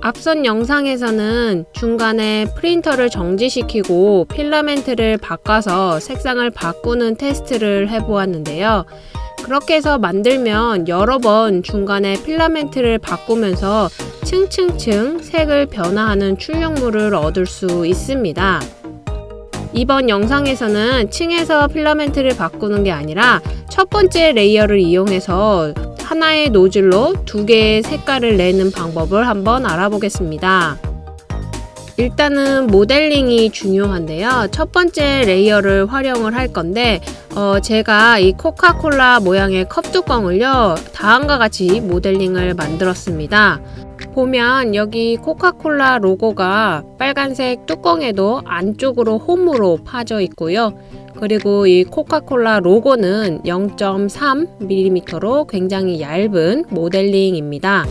앞선 영상에서는 중간에 프린터를 정지시키고 필라멘트를 바꿔서 색상을 바꾸는 테스트를 해보았는데요. 그렇게 해서 만들면 여러 번 중간에 필라멘트를 바꾸면서 층층층 색을 변화하는 출력물을 얻을 수 있습니다. 이번 영상에서는 층에서 필라멘트를 바꾸는 게 아니라 첫 번째 layer를 이용해서 하나의 노즐로 두 개의 색깔을 내는 방법을 한번 알아보겠습니다. 일단은 모델링이 중요한데요. 첫 번째 layer를 활용을 할 건데 어, 제가 이 코카콜라 모양의 컵 뚜껑을요 다음과 같이 모델링을 만들었습니다. 보면 여기 코카콜라 로고가 빨간색 뚜껑에도 안쪽으로 홈으로 파져 있고요. 그리고 이 코카콜라 로고는 0.3mm로 굉장히 얇은 모델링입니다.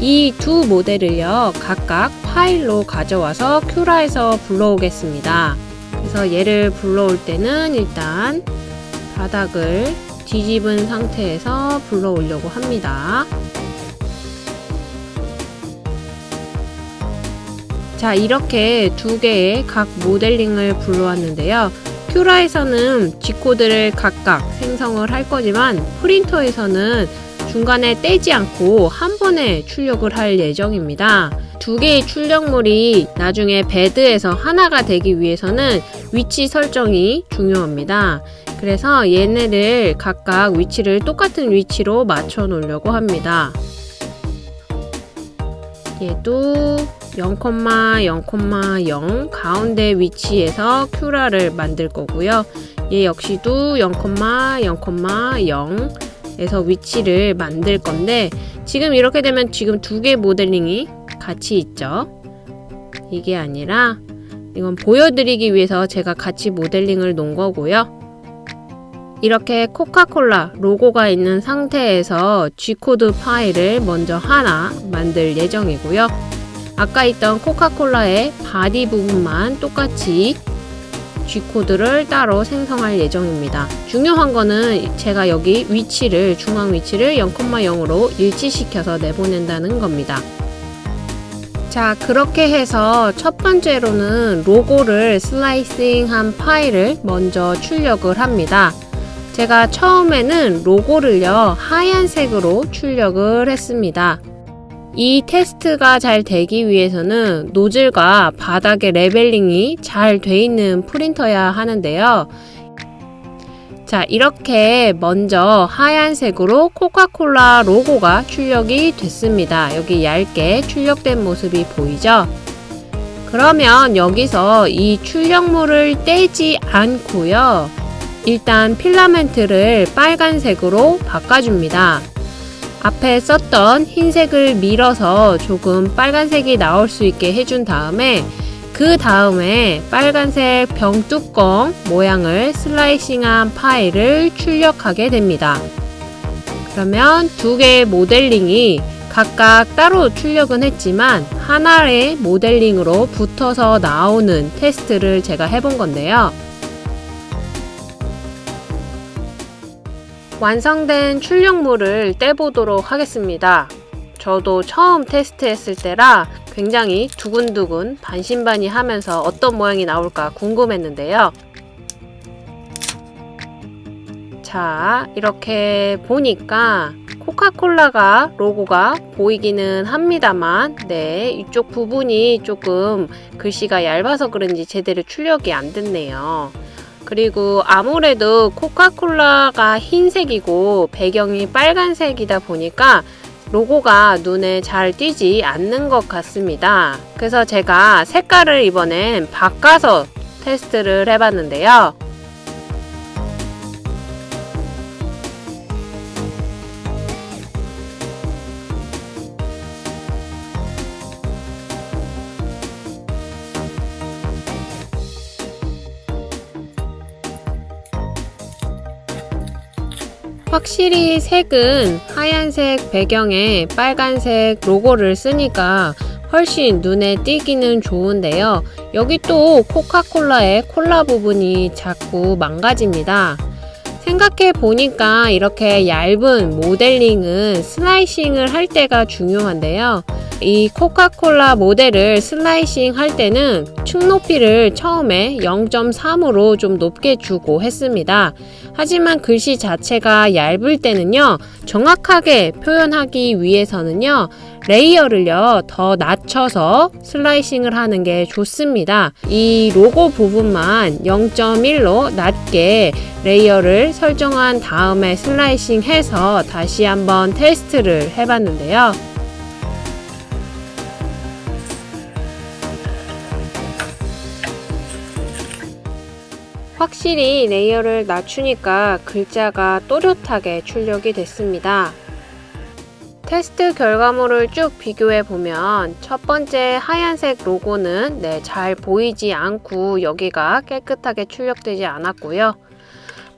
이 두 모델을요 각각 파일로 가져와서 큐라에서 불러오겠습니다. 그래서 얘를 불러올 때는 일단 바닥을 뒤집은 상태에서 불러 오려고 합니다. 자 이렇게 두 개의 각 모델링을 불러왔는데요. 큐라에서는 G코드를 각각 생성을 할 거지만 프린터에서는 중간에 떼지 않고 한 번에 출력을 할 예정입니다. 두 개의 출력물이 나중에 베드에서 하나가 되기 위해서는 위치 설정이 중요합니다. 그래서 얘네를 각각 위치를 똑같은 위치로 맞춰 놓으려고 합니다. 얘도 0,0,0 가운데 위치에서 큐라를 만들 거고요. 얘 역시도 0,0,0에서 위치를 만들 건데 지금 이렇게 되면 지금 두 개 모델링이 같이 있죠. 이게 아니라 이건 보여드리기 위해서 제가 같이 모델링을 놓은 거고요. 이렇게 코카콜라 로고가 있는 상태에서 G코드 파일을 먼저 하나 만들 예정이고요. 아까 있던 코카콜라의 body 부분만 똑같이 G코드를 따로 생성할 예정입니다. 중요한 거는 제가 여기 위치를 중앙 위치를 0,0으로 일치시켜서 내보낸다는 겁니다. 자 그렇게 해서 첫 번째로는 로고를 slicing한 파일을 먼저 출력을 합니다. 제가 처음에는 로고를요 하얀색으로 출력을 했습니다. 이 테스트가 잘 되기 위해서는 노즐과 바닥의 leveling이 잘 돼 있는 프린터야 하는데요. 자 이렇게 먼저 하얀색으로 코카콜라 로고가 출력이 됐습니다. 여기 얇게 출력된 모습이 보이죠? 그러면 여기서 이 출력물을 떼지 않고요. 일단 필라멘트를 빨간색으로 바꿔줍니다. 앞에 썼던 흰색을 밀어서 조금 빨간색이 나올 수 있게 해준 다음에 그 다음에 빨간색 병뚜껑 모양을 슬라이싱한 파일을 출력하게 됩니다. 그러면 두 개의 모델링이 각각 따로 출력은 했지만 하나의 모델링으로 붙어서 나오는 테스트를 제가 해본 건데요. 완성된 출력물을 떼보도록 하겠습니다. 저도 처음 테스트했을 때라 굉장히 두근두근 반신반의 하면서 어떤 모양이 나올까 궁금했는데요. 자 이렇게 보니까 코카콜라가 로고가 보이기는 합니다만 네 이쪽 부분이 조금 글씨가 얇아서 그런지 제대로 출력이 안 됐네요. 그리고 아무래도 코카콜라가 흰색이고 배경이 빨간색이다 보니까 로고가 눈에 잘 띄지 않는 것 같습니다. 그래서 제가 색깔을 이번엔 바꿔서 테스트를 해봤는데요. 확실히 색은 하얀색 배경에 빨간색 로고를 쓰니까 훨씬 눈에 띄기는 좋은데요. 여기 또 코카콜라의 콜라 부분이 자꾸 망가집니다. 생각해 보니까 이렇게 얇은 모델링은 슬라이싱을 할 때가 중요한데요. 이 코카콜라 모델을 슬라이싱 할 때는 축 높이를 처음에 0.3으로 좀 높게 주고 했습니다. 하지만 글씨 자체가 얇을 때는요, 정확하게 표현하기 위해서는요, layer를요, 더 낮춰서 slicing을 하는 게 좋습니다. 이 로고 부분만 0.1로 낮게 layer를 설정한 다음에 slicing 해서 다시 한번 테스트를 해봤는데요. 확실히 layer를 낮추니까 글자가 또렷하게 출력이 됐습니다. 테스트 결과물을 쭉 비교해 보면 첫 번째 하얀색 로고는 네, 잘 보이지 않고 여기가 깨끗하게 출력되지 않았고요.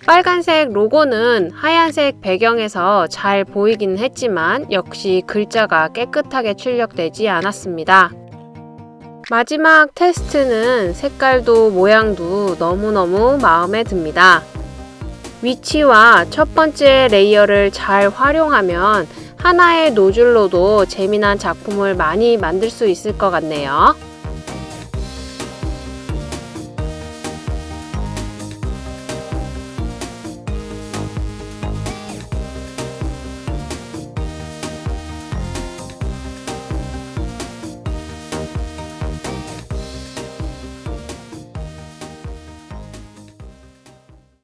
빨간색 로고는 하얀색 배경에서 잘 보이긴 했지만 역시 글자가 깨끗하게 출력되지 않았습니다. 마지막 테스트는 색깔도 모양도 너무너무 마음에 듭니다. 위치와 첫 번째 layer를 잘 활용하면 하나의 노즐로도 재미난 작품을 많이 만들 수 있을 것 같네요.